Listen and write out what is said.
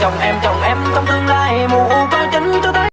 trong em chồng em trong tư